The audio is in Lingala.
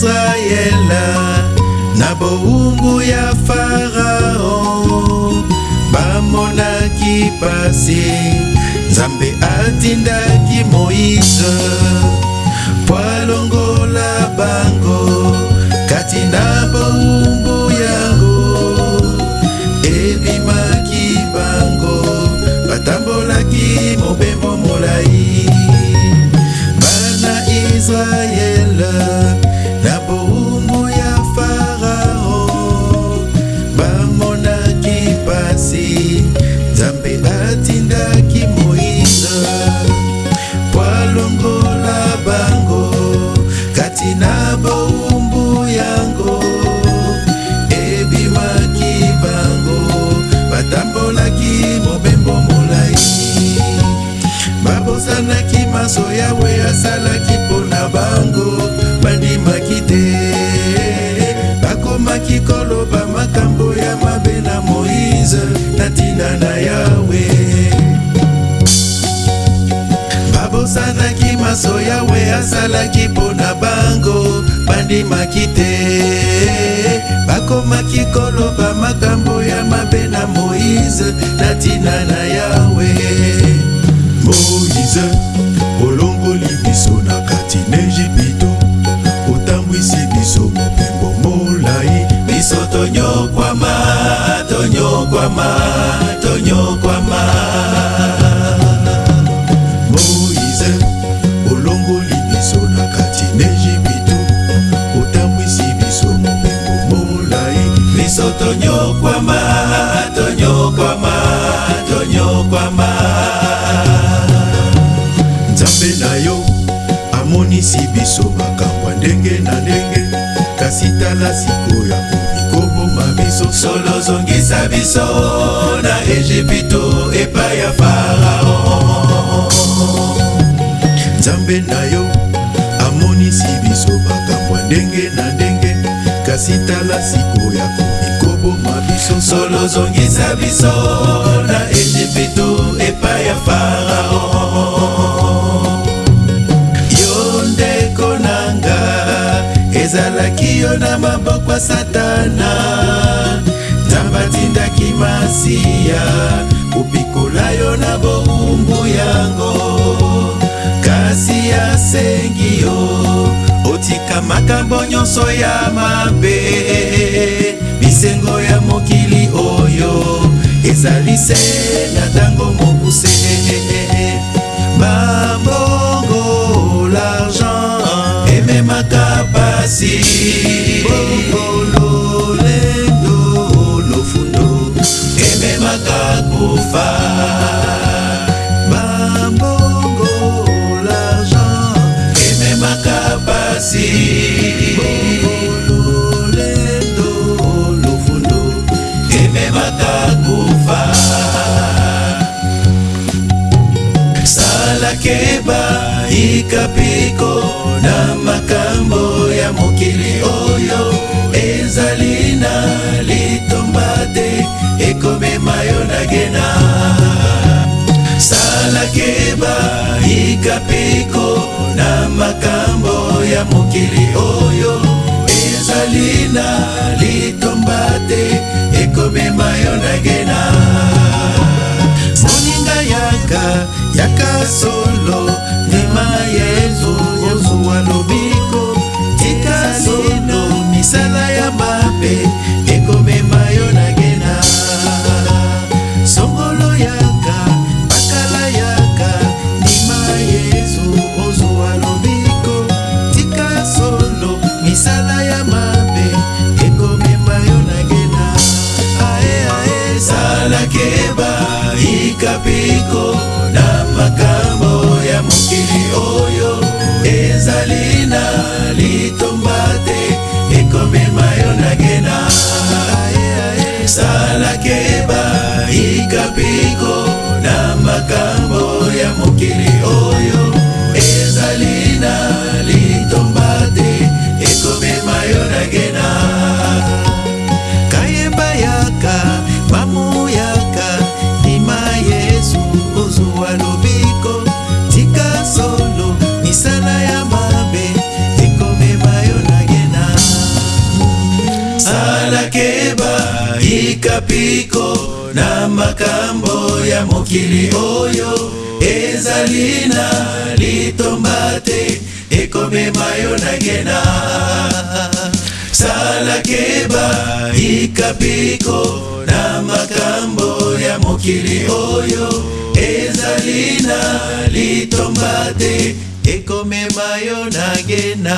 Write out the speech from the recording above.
israele na bowumbu ya farao bamonaki pasi nzambe atindaki moïse po alongola nzambe atindaki mo tosanaki maso yawe asalaki mpo na bango bandimaki te bakomaki koloba makambo ya mabe na moïse na ntina na yawe moïse olongoli biso na kati na ejipito otambwisi biso mopembo molai biso tonyokwama tonyokwama tonyokwama tonyokwama tonyokwama tonyokwama nzambe na yo amonisi biso makambo ya ndenge na ndenge kasi tala sikoyo akomi koboma biso solo ozongisa biso na ejipito epai ya farao nzambe na yo amonisi biso makambo ya ndenge na ndenge kasi tala sikoyo akomi koboma biso solo ozongisa biso na egiputu epai ya farao yo ndeko na nga ezalaki yo na maboko ya satana nzamba atindaki masiya kopikola yo na bowumbu yango kasi asengi yo otika makambo nyonso ya mabe ezali se na ntango mokuse bambongo l'argent ememaka pasi bokololendo lofundo ememaka kofa see nakeba ikapiko na makambo ya mokili oyo ezali na litomba te ekomema yo na gena sala keba ikapiko na makambo ya mokili oyo solo lima yezu yezu alobiko tika solo misala ya mabe ekomema yo na ngena songolo yaka bakala yaka lima yezu ozu alobiko tika solo misala ya mabe ekomema yo na ngena ae ae salakeba ikapiko makambo ya mokili oyo ezali na litomba te ekomema yo na gena kayemba yaka mamu yaka ndima yesu ozwa lobiko tika solo misala ya mabe ekomema yo na gena salakeba ikapiko na makambo ya mokili oyo ezali na litomba te ekomema yo na ngena sala keba ikapiko na makambo ya mokili oyo ezali na litomba te ekomema yo na ngena